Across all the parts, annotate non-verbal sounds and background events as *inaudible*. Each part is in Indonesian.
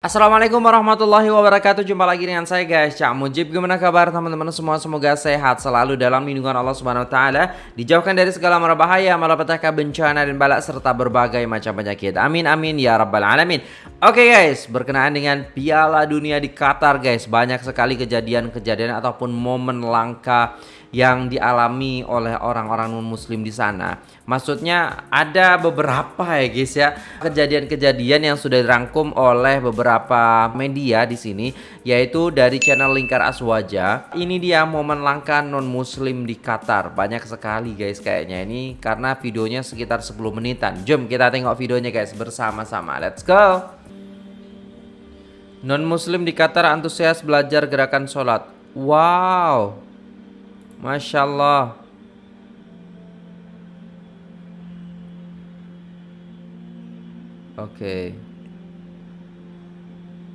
Assalamualaikum warahmatullahi wabarakatuh. Jumpa lagi dengan saya guys. Cak Mujib Gimana kabar teman-teman semua? Semoga sehat selalu dalam lindungan Allah Subhanahu Wa Taala. Dijauhkan dari segala bahaya Malapetaka bencana dan balak Serta berbagai macam penyakit. Amin amin ya rabbal alamin. Oke guys Berkenaan dengan piala dunia di Qatar guys. Banyak sekali kejadian-kejadian Ataupun momen langka yang dialami oleh orang-orang non-muslim di sana. Maksudnya ada beberapa ya guys ya kejadian-kejadian yang sudah dirangkum oleh beberapa media di sini yaitu dari channel Lingkar Aswaja. Ini dia momen langka non-muslim di Qatar. Banyak sekali guys kayaknya ini karena videonya sekitar 10 menitan. Jom kita tengok videonya guys bersama-sama. Let's go. Non-muslim di Qatar antusias belajar gerakan sholat. Wow. Masya Allah. Oke. Okay.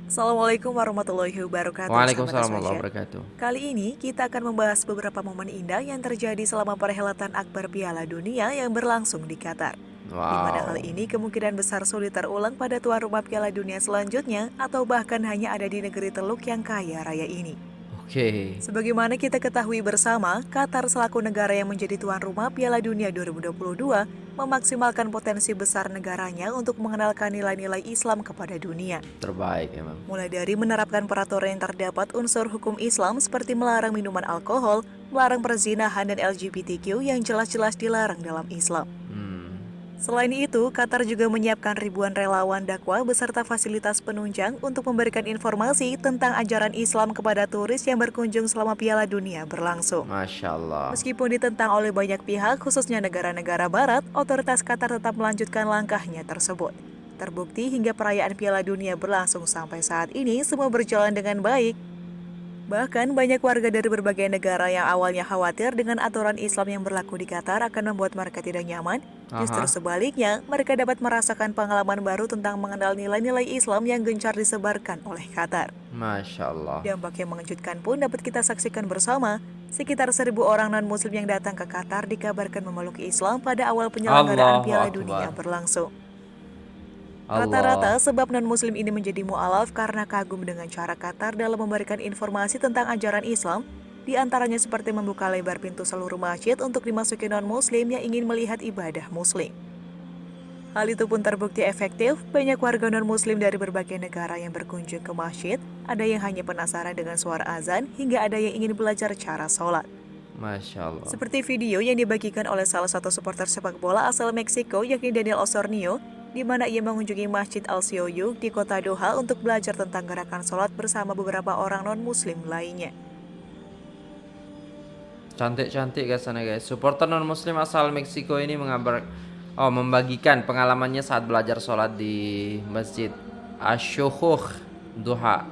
Assalamualaikum warahmatullahi wabarakatuh. Waalaikumsalam warahmatullahi wabarakatuh. Kali ini kita akan membahas beberapa momen indah yang terjadi selama perhelatan Akbar Piala Dunia yang berlangsung di Qatar. Wow. Di mana hal ini kemungkinan besar sulit terulang pada tuan rumah Piala Dunia selanjutnya atau bahkan hanya ada di negeri Teluk yang kaya raya ini. Oke. Okay. Sebagaimana kita ketahui bersama, Qatar selaku negara yang menjadi tuan rumah Piala Dunia 2022 memaksimalkan potensi besar negaranya untuk mengenalkan nilai-nilai Islam kepada dunia. Terbaik emang. Mulai dari menerapkan peraturan yang terdapat unsur hukum Islam seperti melarang minuman alkohol, melarang perzinahan dan LGBTQ yang jelas-jelas dilarang dalam Islam. Selain itu, Qatar juga menyiapkan ribuan relawan dakwah beserta fasilitas penunjang untuk memberikan informasi tentang ajaran Islam kepada turis yang berkunjung selama Piala Dunia berlangsung. Masya Allah. Meskipun ditentang oleh banyak pihak, khususnya negara-negara barat, otoritas Qatar tetap melanjutkan langkahnya tersebut. Terbukti hingga perayaan Piala Dunia berlangsung sampai saat ini semua berjalan dengan baik, Bahkan banyak warga dari berbagai negara yang awalnya khawatir dengan aturan Islam yang berlaku di Qatar akan membuat mereka tidak nyaman. Justru sebaliknya, mereka dapat merasakan pengalaman baru tentang mengenal nilai-nilai Islam yang gencar disebarkan oleh Qatar. Masya Allah. Dampak yang mengejutkan pun dapat kita saksikan bersama. Sekitar seribu orang non-muslim yang datang ke Qatar dikabarkan memeluk Islam pada awal penyelenggaraan Piala Dunia berlangsung. Rata-rata sebab non-muslim ini menjadi mu'alaf karena kagum dengan cara Qatar dalam memberikan informasi tentang ajaran Islam, di antaranya seperti membuka lebar pintu seluruh masjid untuk dimasuki non-muslim yang ingin melihat ibadah muslim. Hal itu pun terbukti efektif, banyak warga non-muslim dari berbagai negara yang berkunjung ke masjid, ada yang hanya penasaran dengan suara azan, hingga ada yang ingin belajar cara sholat. Masya Allah. Seperti video yang dibagikan oleh salah satu supporter sepak bola asal Meksiko, yakni Daniel Osornio, di mana ia mengunjungi Masjid Al-Sioyuk di kota Doha untuk belajar tentang gerakan sholat bersama beberapa orang non-muslim lainnya. Cantik-cantik guys sana guys. Supporter non-muslim asal Meksiko ini mengabar oh membagikan pengalamannya saat belajar sholat di Masjid Asyuhuh Doha.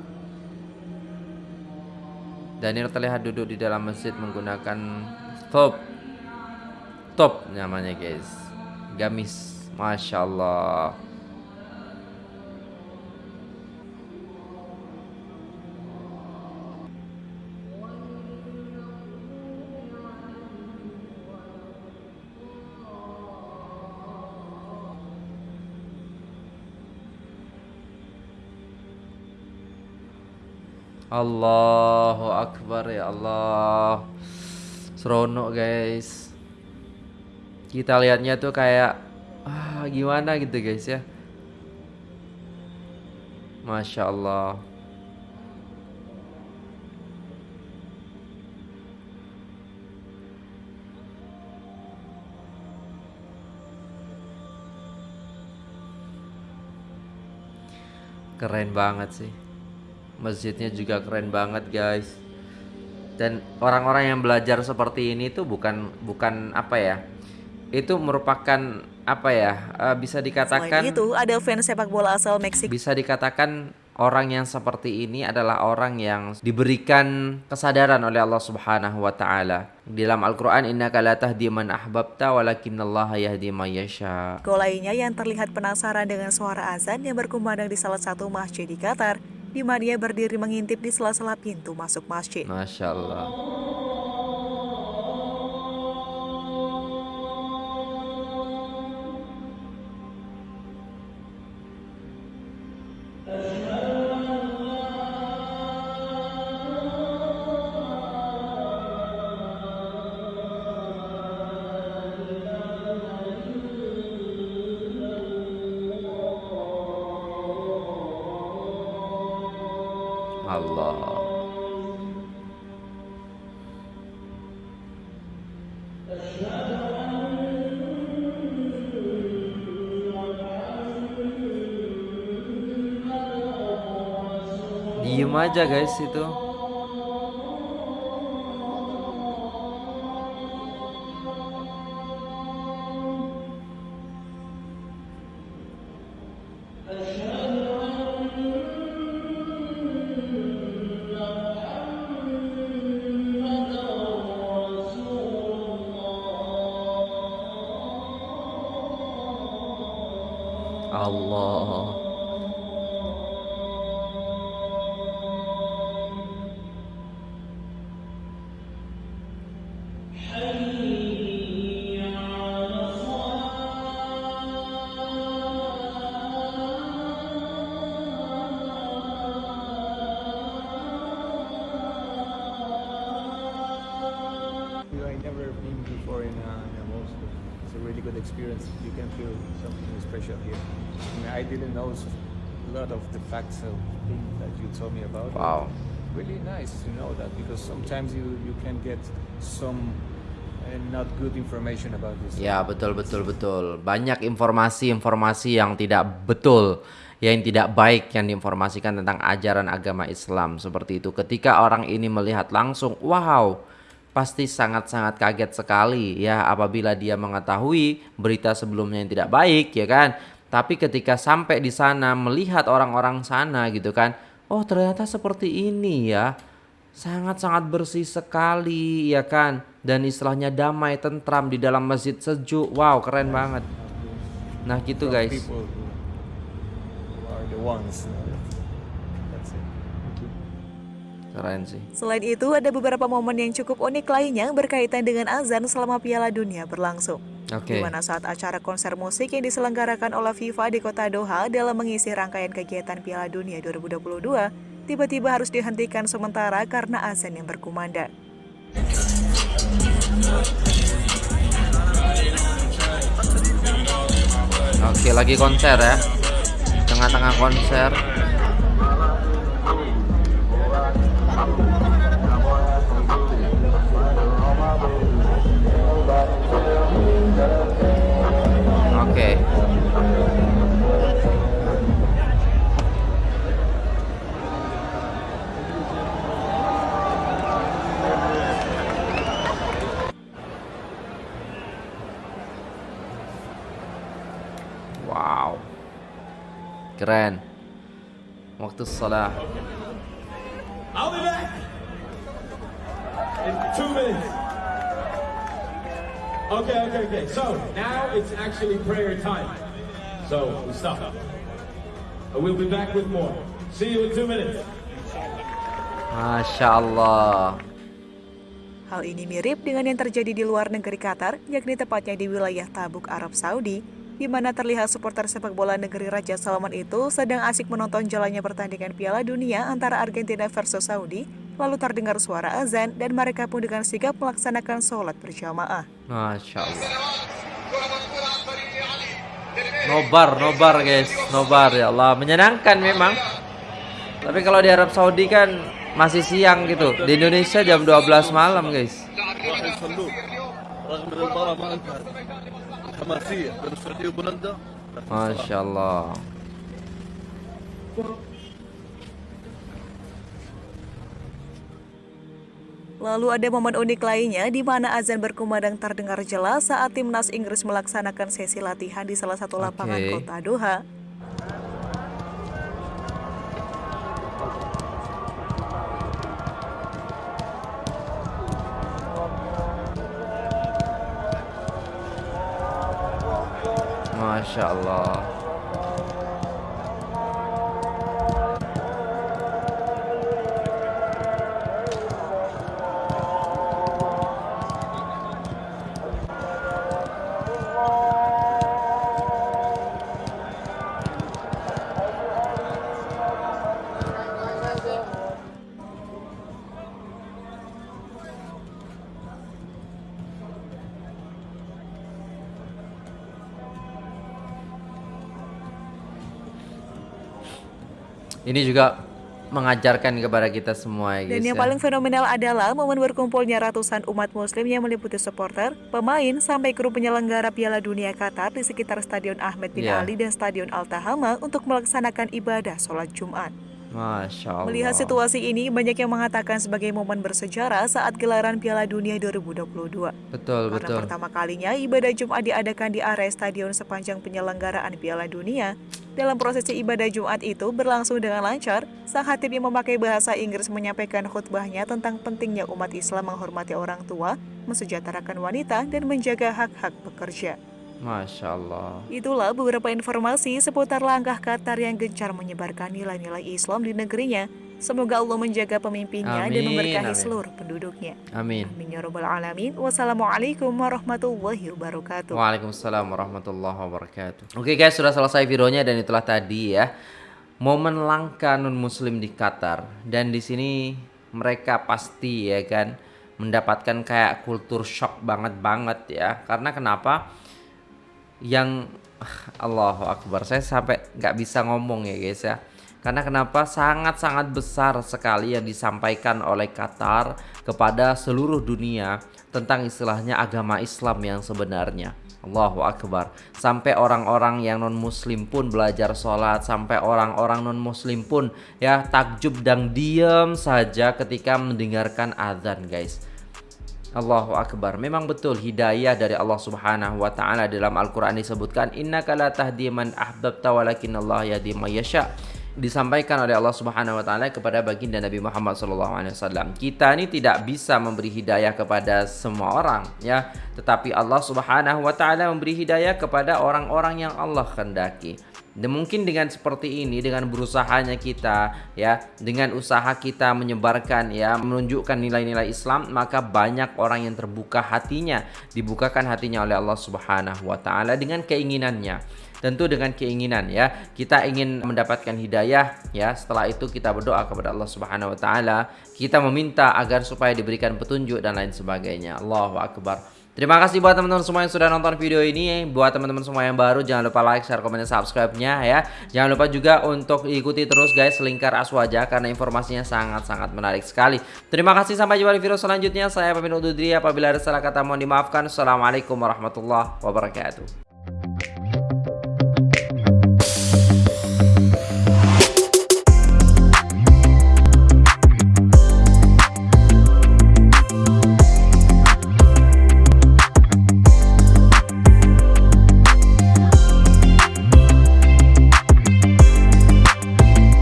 Daniel terlihat duduk di dalam masjid menggunakan top top namanya guys gamis Masya Allah. Allahu Akbar ya Allah. Seronok guys. Kita lihatnya tuh kayak gimana gitu guys ya. Masya Allah keren banget sih. Masjidnya juga keren banget guys. Dan orang-orang yang belajar seperti ini tuh bukan bukan apa ya itu merupakan apa ya uh, bisa dikatakan Selain itu ada fans sepak bola asal Meksiko bisa dikatakan orang yang seperti ini adalah orang yang diberikan kesadaran oleh Allah Subhanahu wa taala. Di dalam Al-Qur'an innaka la tahdi man ahbabta walakinallaha yahdi may yasha. lainnya yang terlihat penasaran dengan suara azan yang berkumandang di salah satu masjid di Qatar, di mana dia berdiri mengintip di sela-sela pintu masuk masjid. Masya Allah. धीमा जगह से तो Allah. Experience. You can feel something special here. I, mean, I didn't know a lot of the facts of things that you told me about. Wow. Really nice to know that because sometimes you, you can get some uh, not good information about this. Ya betul betul betul. Banyak informasi-informasi yang tidak betul, yang tidak baik yang diinformasikan tentang ajaran agama Islam seperti itu. Ketika orang ini melihat langsung, wow, pasti sangat-sangat kaget sekali ya apabila dia mengetahui berita sebelumnya yang tidak baik ya kan. Tapi ketika sampai di sana melihat orang-orang sana gitu kan, oh ternyata seperti ini ya. Sangat-sangat bersih sekali ya kan? Dan istilahnya damai tentram di dalam masjid sejuk. Wow keren banget. Nah gitu guys keren sih Selain itu, ada beberapa momen yang cukup unik lainnya berkaitan dengan azan selama Piala Dunia berlangsung. oke Di mana saat acara konser musik yang diselenggarakan oleh FIFA di kota Doha dalam mengisi rangkaian kegiatan Piala Dunia 2022, tiba-tiba harus dihentikan sementara karena azan yang berkumandang. oke lagi konser ya tengah-tengah konser Keren. Waktu salah. I'll be back in two minutes. Okay, okay, okay. So now it's actually prayer time. So we stop. And we'll be back with more. See you in two minutes. Masya Allah. Hal ini mirip dengan yang terjadi di luar negeri Qatar, yakni tepatnya di wilayah Tabuk, Arab Saudi, di mana terlihat supporter sepak bola negeri Raja Salman itu sedang asik menonton jalannya pertandingan Piala Dunia antara Argentina versus Saudi, lalu terdengar suara azan dan mereka pun dengan sigap melaksanakan sholat berjamaah. Masya Allah. Nobar, nobar guys, nobar ya Allah. Menyenangkan memang. Tapi kalau di Arab Saudi kan masih siang gitu. Di Indonesia jam 12 malam guys. راح يصلون رغم ان المباراه ما انتهت حماسيه بين السعوديه وبولندا Masya Allah. Lalu ada momen unik lainnya di mana azan berkumandang terdengar jelas saat timnas Inggris melaksanakan sesi latihan di salah satu lapangan Oke. kota Doha. Masya Allah. Ini juga mengajarkan kepada kita semua ya guys. Dan yang ya. paling fenomenal adalah momen berkumpulnya ratusan umat muslim yang meliputi supporter, pemain, sampai kru penyelenggara Piala Dunia Qatar di sekitar Stadion Ahmed bin Ya. Ali dan Stadion Al-Tahama untuk melaksanakan ibadah sholat Jumat. Masya Allah. Melihat situasi ini, banyak yang mengatakan sebagai momen bersejarah saat gelaran Piala Dunia 2022. Betul Karena betul. pertama kalinya ibadah Jumat diadakan di area stadion sepanjang penyelenggaraan Piala Dunia. Dalam prosesi ibadah Jumat itu berlangsung dengan lancar, sang hatib yang memakai bahasa Inggris menyampaikan khutbahnya tentang pentingnya umat Islam menghormati orang tua, mensejahterakan wanita, dan menjaga hak-hak pekerja. Masya Allah. Itulah beberapa informasi seputar langkah Qatar yang gencar menyebarkan nilai-nilai Islam di negerinya. Semoga Allah menjaga pemimpinnya dan Amin, memberkahi amin. seluruh penduduknya. Amin. Amin ya rabbal alamin. Wassalamualaikum warahmatullahi wabarakatuh. Waalaikumsalam warahmatullahi wabarakatuh. Oke guys, sudah selesai videonya dan itulah tadi ya momen langka non muslim di Qatar dan di sini mereka pasti ya kan mendapatkan kayak kultur shock banget banget ya. Karena kenapa? Yang *sighs* Allahu Akbar saya sampai nggak bisa ngomong ya guys ya. Karena kenapa sangat-sangat besar sekali yang disampaikan oleh Qatar kepada seluruh dunia tentang istilahnya agama Islam yang sebenarnya. Allahu Akbar. Sampai orang-orang yang non muslim pun belajar sholat. Sampai orang-orang non muslim pun ya takjub dan diam saja ketika mendengarkan azan guys. Allahu Akbar. Memang betul hidayah dari Allah Subhanahu wa taala dalam Al-Qur'an disebutkan innaka la tahdi man ahbabta walakinallahu yahdi may yasha. Disampaikan oleh Allah Subhanahu wa taala kepada baginda Nabi Muhammad sallallahu alaihi wasallam. Kita ini tidak bisa memberi hidayah kepada semua orang ya, tetapi Allah Subhanahu wa taala memberi hidayah kepada orang-orang yang Allah kehendaki. Dan mungkin dengan seperti ini, dengan berusahanya kita, ya, dengan usaha kita menyebarkan, ya, menunjukkan nilai-nilai Islam, maka banyak orang yang terbuka hatinya, dibukakan hatinya oleh Allah Subhanahu wa Ta'ala dengan keinginannya. Tentu dengan keinginan, ya, kita ingin mendapatkan hidayah, ya. Setelah itu kita berdoa kepada Allah Subhanahu wa Ta'ala, kita meminta agar supaya diberikan petunjuk dan lain sebagainya. Allahu Akbar. Terima kasih buat teman-teman semua yang sudah nonton video ini. Buat teman-teman semua yang baru jangan lupa like, share, komen, dan subscribe-nya ya. Jangan lupa juga untuk ikuti terus guys Lingkar Aswaja karena informasinya sangat-sangat menarik sekali. Terima kasih sampai jumpa di video selanjutnya. Saya pamit undur diri apabila ada salah kata mohon dimaafkan. Assalamualaikum warahmatullahi wabarakatuh.